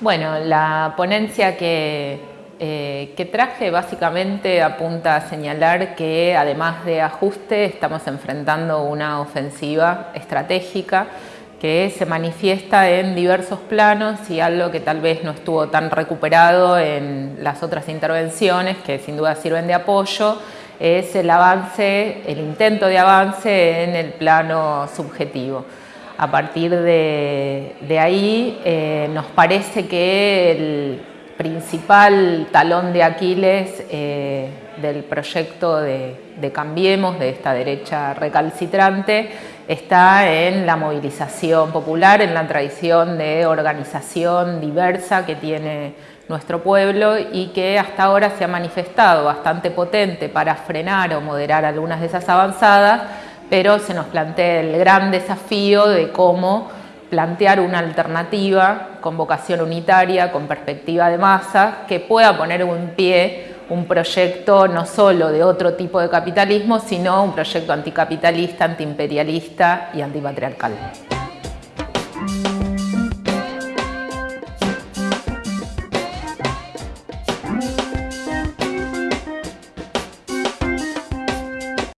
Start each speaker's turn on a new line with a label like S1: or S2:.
S1: Bueno, la ponencia que, eh, que, traje básicamente apunta a señalar que además de ajuste estamos enfrentando una ofensiva estratégica que se manifiesta en diversos planos y algo que tal vez no estuvo tan recuperado en las otras intervenciones que sin duda sirven de apoyo es el avance, el intento de avance en el plano subjetivo. A partir de, ahí eh, nos parece que el principal talón de Aquiles eh, del proyecto de, de, Cambiemos, de esta derecha recalcitrante, está en la movilización popular, en la tradición de organización diversa que tiene nuestro pueblo y que hasta ahora se ha manifestado bastante potente para frenar o moderar algunas de esas avanzadas, pero se nos plantea el gran desafío de cómo plantear una alternativa con vocación unitaria, con perspectiva de masa, que pueda poner en pie un proyecto no solo de otro tipo de capitalismo, sino un proyecto anticapitalista, antiimperialista y antipatriarcal.